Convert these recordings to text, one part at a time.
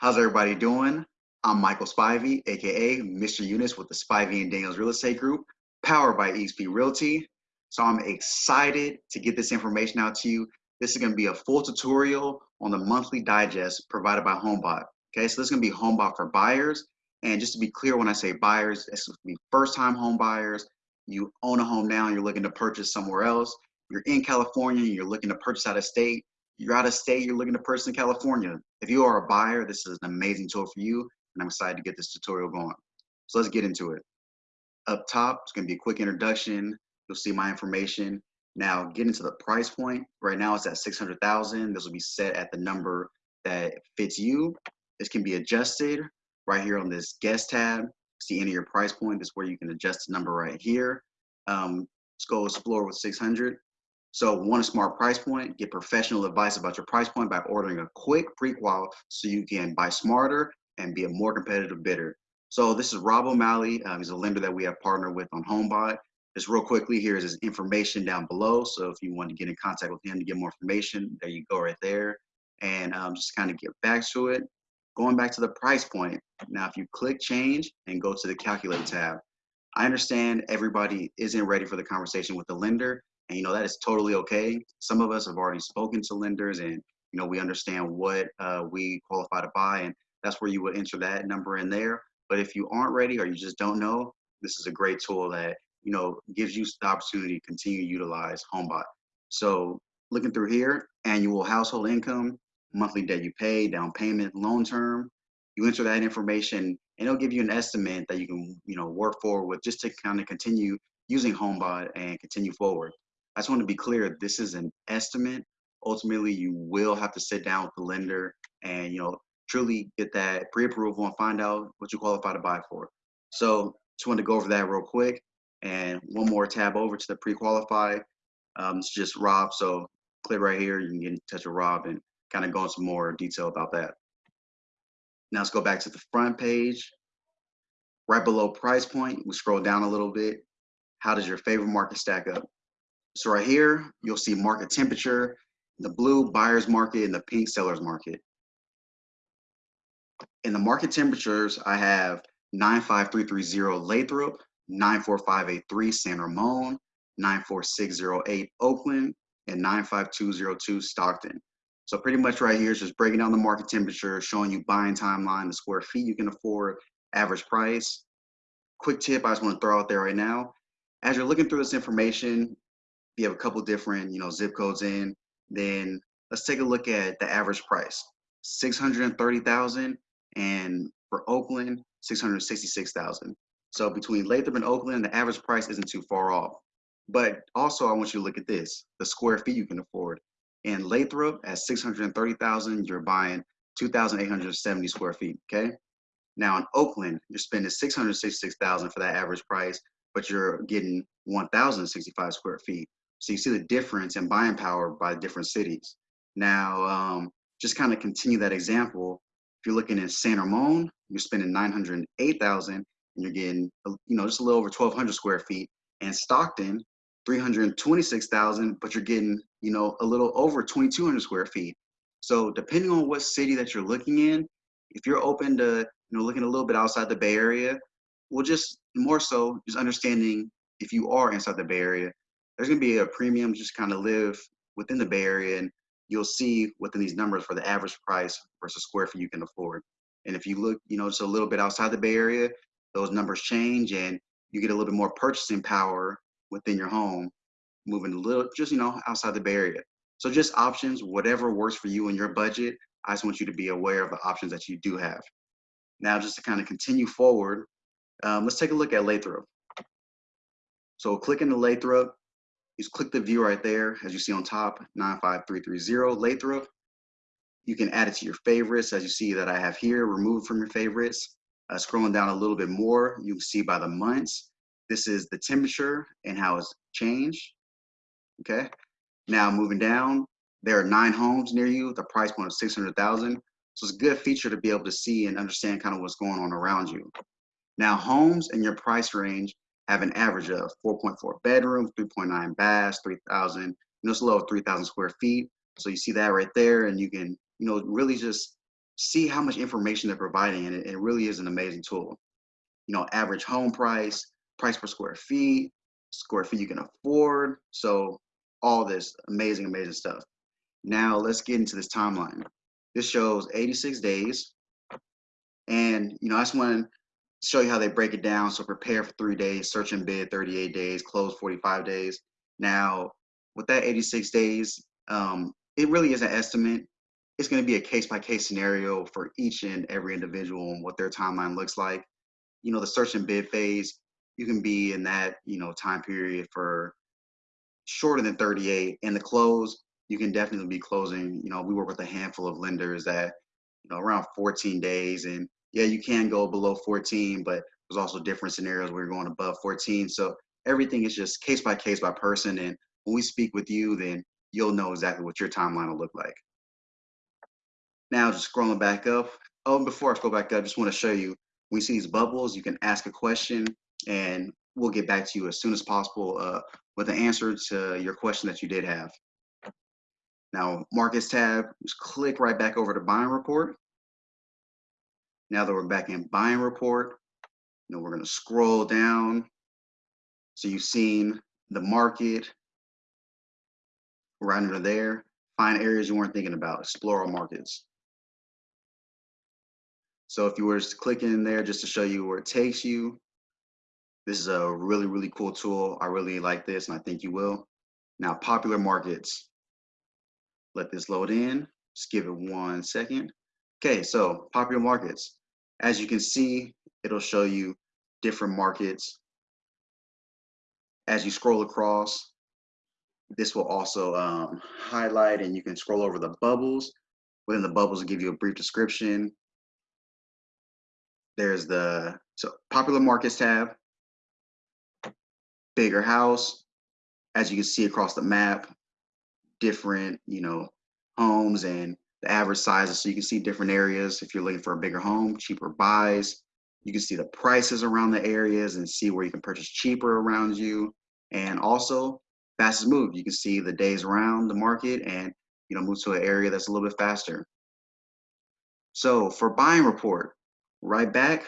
How's everybody doing? I'm Michael Spivey, aka Mr. Eunice with the Spivey and Daniels Real Estate Group, powered by EXP Realty. So I'm excited to get this information out to you. This is going to be a full tutorial on the monthly digest provided by HomeBot. Okay, so this is to be HomeBot for buyers. And just to be clear, when I say buyers, going to be first-time home buyers. You own a home now, and you're looking to purchase somewhere else. You're in California, and you're looking to purchase out of state you're out of state, you're looking to purchase in California. If you are a buyer, this is an amazing tool for you, and I'm excited to get this tutorial going. So let's get into it. Up top, it's gonna be a quick introduction. You'll see my information. Now, getting to the price point. Right now, it's at 600,000. This will be set at the number that fits you. This can be adjusted right here on this guest tab. See any of your price point. This is where you can adjust the number right here. Um, let's go explore with 600. So want a smart price point, get professional advice about your price point by ordering a quick pre-qual so you can buy smarter and be a more competitive bidder. So this is Rob O'Malley. Um, he's a lender that we have partnered with on HomeBot. Just real quickly, here's his information down below. So if you want to get in contact with him to get more information, there you go right there. And um, just kind of get back to it. Going back to the price point. Now, if you click change and go to the calculate tab, I understand everybody isn't ready for the conversation with the lender. And you know, that is totally okay. Some of us have already spoken to lenders and you know, we understand what uh, we qualify to buy and that's where you would enter that number in there. But if you aren't ready or you just don't know, this is a great tool that, you know, gives you the opportunity to continue to utilize HomeBot. So looking through here, annual household income, monthly debt you pay, down payment, loan term, you enter that information and it'll give you an estimate that you can, you know, work forward with just to kind of continue using HomeBot and continue forward. I just want to be clear, this is an estimate. Ultimately, you will have to sit down with the lender and, you know, truly get that pre-approval and find out what you qualify to buy for. So just wanted to go over that real quick. And one more tab over to the pre-qualify. Um, it's just Rob. So click right here. You can get in touch with Rob and kind of go into more detail about that. Now let's go back to the front page. Right below price point, we scroll down a little bit. How does your favorite market stack up? So right here, you'll see market temperature, the blue buyer's market and the pink seller's market. In the market temperatures, I have 95330 Lathrop, 94583 San Ramon, 94608 Oakland, and 95202 Stockton. So pretty much right here is just breaking down the market temperature, showing you buying timeline, the square feet you can afford, average price. Quick tip I just want to throw out there right now. As you're looking through this information, you have a couple different, you know, zip codes in, then let's take a look at the average price. 630,000 and for Oakland, 666,000. So between Lathrop and Oakland, the average price isn't too far off. But also I want you to look at this, the square feet you can afford. In Lathrop at 630,000, you're buying 2,870 square feet, okay? Now in Oakland, you're spending 666,000 for that average price, but you're getting 1,065 square feet. So you see the difference in buying power by different cities. Now, um, just kind of continue that example. If you're looking at San Ramon, you're spending 908,000 and you're getting, you know, just a little over 1,200 square feet. And Stockton, 326,000, but you're getting, you know, a little over 2,200 square feet. So depending on what city that you're looking in, if you're open to, you know, looking a little bit outside the Bay Area, well, just more so, just understanding if you are inside the Bay Area, there's going to be a premium just kind of live within the Bay Area and you'll see within these numbers for the average price versus square feet you can afford. And if you look, you know, just a little bit outside the Bay Area, those numbers change and you get a little bit more purchasing power within your home, moving a little, just, you know, outside the Bay Area. So just options, whatever works for you and your budget. I just want you to be aware of the options that you do have. Now, just to kind of continue forward, um, let's take a look at Lathrop. So clicking the Lathrop, is click the view right there, as you see on top, 95330 Lathrop. You can add it to your favorites, as you see that I have here, remove from your favorites. Uh, scrolling down a little bit more, you can see by the months. This is the temperature and how it's changed. Okay. Now moving down, there are nine homes near you, the price point of 600,000. So it's a good feature to be able to see and understand kind of what's going on around you. Now homes in your price range have an average of 4.4 bedrooms, 3.9 baths, 3,000, you know, it's a little 3,000 square feet. So you see that right there, and you can, you know, really just see how much information they're providing, and it, it really is an amazing tool. You know, average home price, price per square feet, square feet you can afford. So all this amazing, amazing stuff. Now let's get into this timeline. This shows 86 days. And, you know, I just want show you how they break it down. So prepare for three days, search and bid 38 days, close 45 days. Now, with that 86 days, um, it really is an estimate. It's going to be a case by case scenario for each and every individual and what their timeline looks like. You know, the search and bid phase, you can be in that, you know, time period for shorter than 38. And the close, you can definitely be closing. You know, we work with a handful of lenders that, you know, around 14 days. And yeah, you can go below 14, but there's also different scenarios where you're going above 14. So everything is just case by case by person. And when we speak with you, then you'll know exactly what your timeline will look like. Now, just scrolling back up. Oh, before I go back up, I just want to show you, when you see these bubbles, you can ask a question and we'll get back to you as soon as possible uh, with the answer to your question that you did have. Now, markets tab, just click right back over to buying report. Now that we're back in buying report, you know, we're gonna scroll down. So you've seen the market right under there. Find areas you weren't thinking about, explore markets. So if you were to click in there just to show you where it takes you, this is a really, really cool tool. I really like this and I think you will. Now, popular markets. Let this load in. Just give it one second. Okay, so popular markets. As you can see, it'll show you different markets. As you scroll across, this will also um, highlight and you can scroll over the bubbles. Within the bubbles, will give you a brief description. There's the so popular markets tab, bigger house. As you can see across the map, different, you know, homes and the average sizes. So you can see different areas. If you're looking for a bigger home, cheaper buys, you can see the prices around the areas and see where you can purchase cheaper around you. And also fastest move. You can see the days around the market and you know move to an area that's a little bit faster. So for buying report, right back,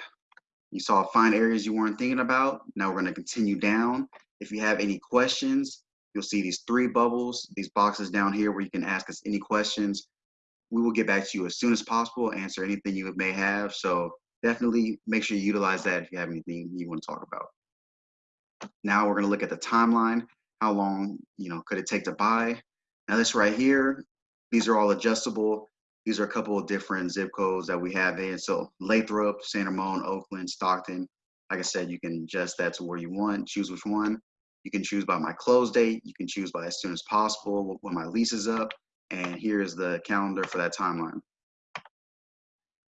you saw find areas you weren't thinking about. Now we're going to continue down. If you have any questions, you'll see these three bubbles, these boxes down here where you can ask us any questions. We will get back to you as soon as possible, answer anything you may have. So definitely make sure you utilize that if you have anything you want to talk about. Now we're going to look at the timeline. How long, you know, could it take to buy? Now this right here, these are all adjustable. These are a couple of different zip codes that we have in. So Lathrop, San Ramon, Oakland, Stockton. Like I said, you can adjust that to where you want, choose which one. You can choose by my close date. You can choose by as soon as possible when my lease is up. And here is the calendar for that timeline.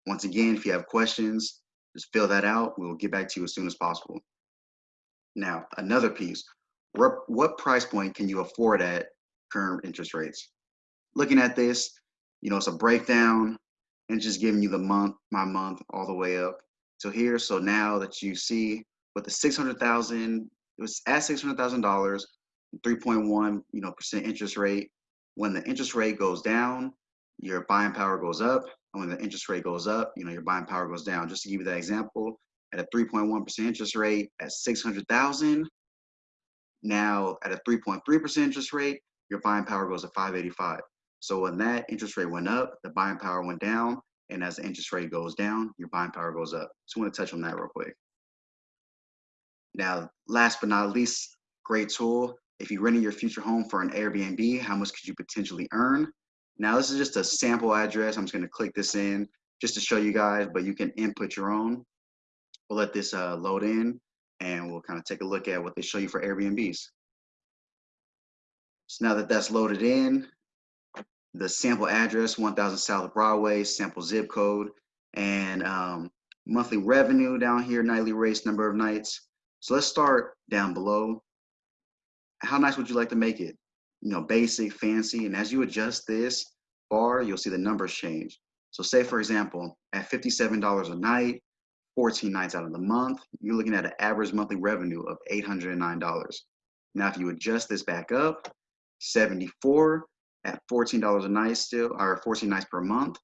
Once again, if you have questions, just fill that out. We will get back to you as soon as possible. Now, another piece, what, what price point can you afford at current interest rates? Looking at this, you know, it's a breakdown and just giving you the month, my month, all the way up to here. So now that you see with the 600,000, it was at $600,000, 3.1, you know, percent interest rate. When the interest rate goes down, your buying power goes up. And when the interest rate goes up, you know, your buying power goes down. Just to give you that example, at a 3.1% interest rate at 600,000, now at a 3.3% interest rate, your buying power goes to 585. So when that interest rate went up, the buying power went down. And as the interest rate goes down, your buying power goes up. So I want to touch on that real quick. Now, last but not least, great tool. If you're renting your future home for an Airbnb, how much could you potentially earn? Now, this is just a sample address. I'm just going to click this in just to show you guys, but you can input your own. We'll let this uh, load in and we'll kind of take a look at what they show you for Airbnbs. So now that that's loaded in, the sample address, 1000 South Broadway, sample zip code, and um, monthly revenue down here, nightly rates, number of nights. So let's start down below. How nice would you like to make it? You know, basic, fancy, and as you adjust this bar, you'll see the numbers change. So say for example, at $57 a night, 14 nights out of the month, you're looking at an average monthly revenue of $809. Now, if you adjust this back up, 74 at $14 a night still, or 14 nights per month,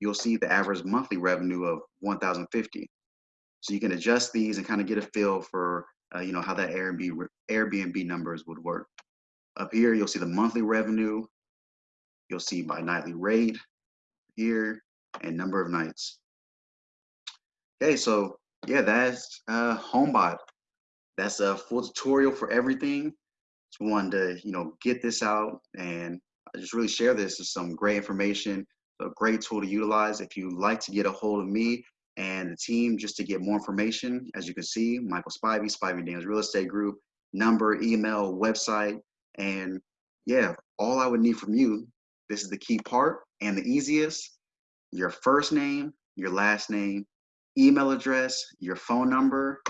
you'll see the average monthly revenue of 1,050. So you can adjust these and kind of get a feel for uh, you know how that Airbnb Airbnb numbers would work. Up here, you'll see the monthly revenue. You'll see by nightly rate here and number of nights. Okay, so yeah, that's uh, HomeBot. That's a full tutorial for everything. Just wanted to you know get this out and I just really share this as some great information, a great tool to utilize. If you'd like to get a hold of me and the team just to get more information, as you can see, Michael Spivey, Spivey Daniels Real Estate Group, number, email, website, and yeah, all I would need from you, this is the key part and the easiest, your first name, your last name, email address, your phone number.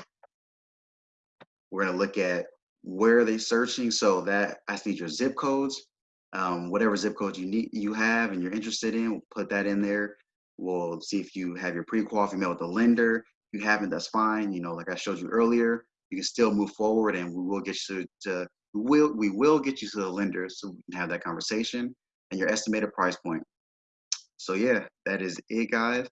We're gonna look at where are they searching. So that I need your zip codes, um, whatever zip code you need, you have and you're interested in, we'll put that in there. We'll see if you have your pre-qual email with the lender. If you haven't, that's fine. You know, like I showed you earlier, you can still move forward and we will get you to, we will, we will get you to the lender so we can have that conversation and your estimated price point. So yeah, that is it guys.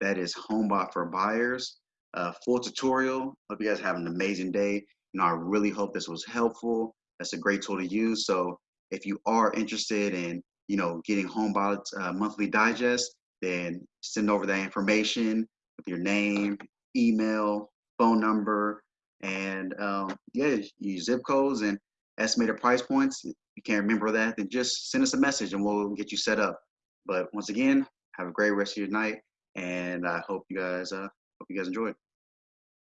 That is HomeBot for buyers. Uh, full tutorial. Hope you guys have an amazing day. You know, I really hope this was helpful. That's a great tool to use. So if you are interested in, you know, getting HomeBot's uh, monthly digest, then send over that information with your name, email, phone number, and um, yeah, use zip codes and estimated price points. If you can't remember that, then just send us a message and we'll get you set up. But once again, have a great rest of your night, and I hope you guys uh, hope you guys enjoy it.